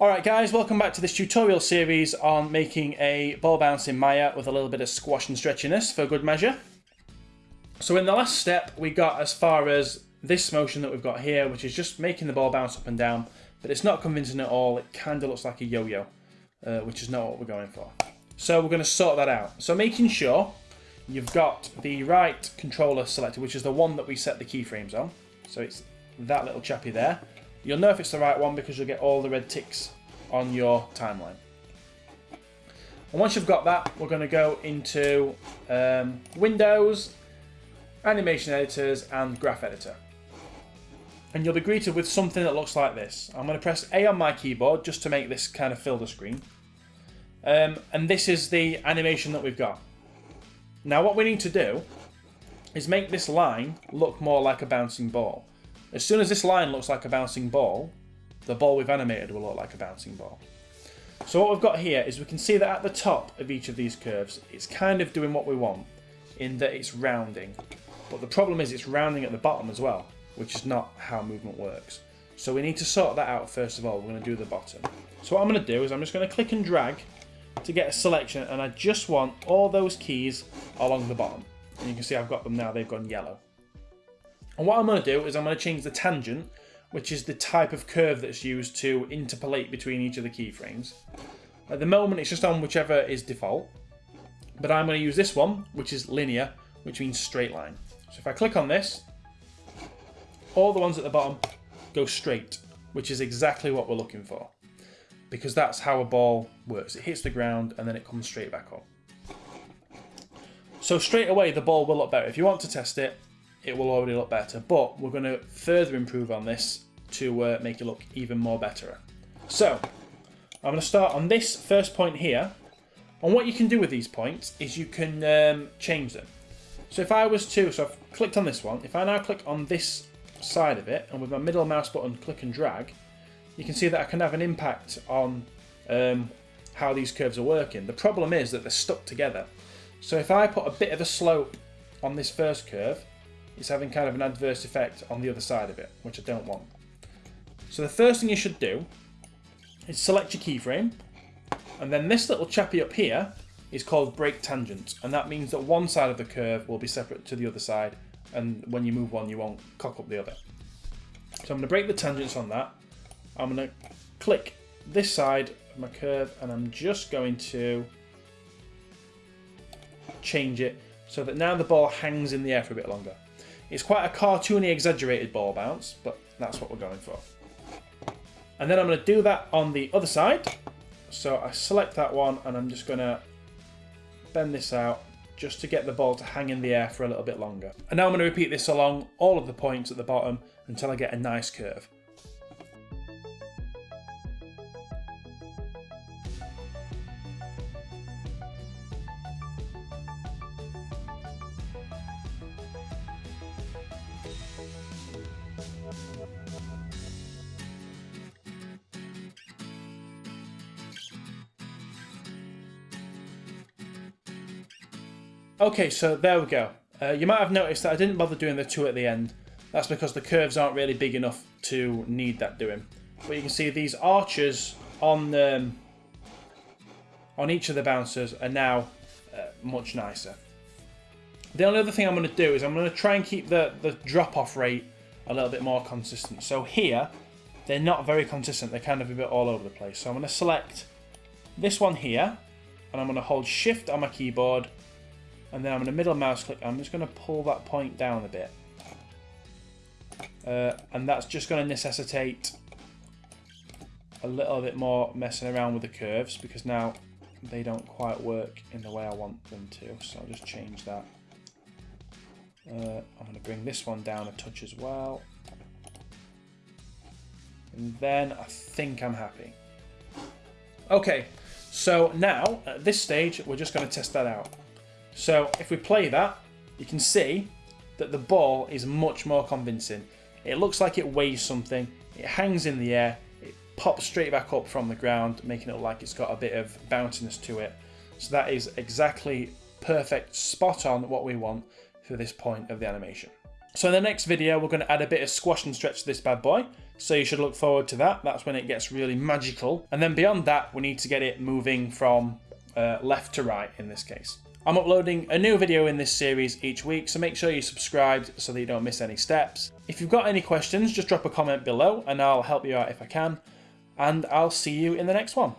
Alright guys, welcome back to this tutorial series on making a ball bounce in Maya with a little bit of squash and stretchiness for good measure. So in the last step we got as far as this motion that we've got here, which is just making the ball bounce up and down, but it's not convincing at all, it kind of looks like a yo-yo, uh, which is not what we're going for. So we're going to sort that out. So making sure you've got the right controller selected, which is the one that we set the keyframes on. So it's that little chappy there. You'll know if it's the right one because you'll get all the red ticks on your timeline. And once you've got that, we're going to go into um, Windows, Animation Editors, and Graph Editor. And you'll be greeted with something that looks like this. I'm going to press A on my keyboard just to make this kind of fill the screen. Um, and this is the animation that we've got. Now what we need to do is make this line look more like a bouncing ball. As soon as this line looks like a bouncing ball, the ball we've animated will look like a bouncing ball. So what we've got here is we can see that at the top of each of these curves, it's kind of doing what we want in that it's rounding. But the problem is it's rounding at the bottom as well, which is not how movement works. So we need to sort that out first of all. We're going to do the bottom. So what I'm going to do is I'm just going to click and drag to get a selection and I just want all those keys along the bottom. And you can see I've got them now, they've gone yellow. And what I'm going to do is I'm going to change the tangent, which is the type of curve that's used to interpolate between each of the keyframes. At the moment it's just on whichever is default, but I'm going to use this one, which is linear, which means straight line. So if I click on this, all the ones at the bottom go straight, which is exactly what we're looking for. Because that's how a ball works. It hits the ground and then it comes straight back up. So straight away the ball will look better. If you want to test it, it will already look better. But we're going to further improve on this to uh, make it look even more better. So, I'm going to start on this first point here. And what you can do with these points is you can um, change them. So if I was to, so I've clicked on this one, if I now click on this side of it, and with my middle mouse button click and drag, you can see that I can have an impact on um, how these curves are working. The problem is that they're stuck together. So if I put a bit of a slope on this first curve, it's having kind of an adverse effect on the other side of it, which I don't want. So the first thing you should do is select your keyframe, and then this little chappy up here is called break tangent, and that means that one side of the curve will be separate to the other side, and when you move one, you won't cock up the other. So I'm going to break the tangents on that. I'm going to click this side of my curve, and I'm just going to change it so that now the ball hangs in the air for a bit longer. It's quite a cartoony, exaggerated ball bounce, but that's what we're going for. And then I'm going to do that on the other side. So I select that one and I'm just going to bend this out just to get the ball to hang in the air for a little bit longer. And now I'm going to repeat this along all of the points at the bottom until I get a nice curve. Okay, so there we go. Uh, you might have noticed that I didn't bother doing the two at the end. That's because the curves aren't really big enough to need that doing. But you can see these arches on um, on each of the bouncers are now uh, much nicer. The only other thing I'm going to do is I'm going to try and keep the, the drop-off rate a little bit more consistent. So here, they're not very consistent. They're kind of a bit all over the place. So I'm going to select this one here, and I'm going to hold Shift on my keyboard and then I'm going to middle mouse click. I'm just going to pull that point down a bit. Uh, and that's just going to necessitate a little bit more messing around with the curves because now they don't quite work in the way I want them to. So I'll just change that. Uh, I'm going to bring this one down a touch as well. And then I think I'm happy. Okay, so now at this stage, we're just going to test that out. So if we play that, you can see that the ball is much more convincing. It looks like it weighs something, it hangs in the air, it pops straight back up from the ground, making it look like it's got a bit of bounciness to it. So that is exactly perfect, spot on what we want for this point of the animation. So in the next video, we're going to add a bit of squash and stretch to this bad boy. So you should look forward to that. That's when it gets really magical. And then beyond that, we need to get it moving from uh, left to right in this case. I'm uploading a new video in this series each week, so make sure you're subscribed so that you don't miss any steps. If you've got any questions, just drop a comment below and I'll help you out if I can. And I'll see you in the next one.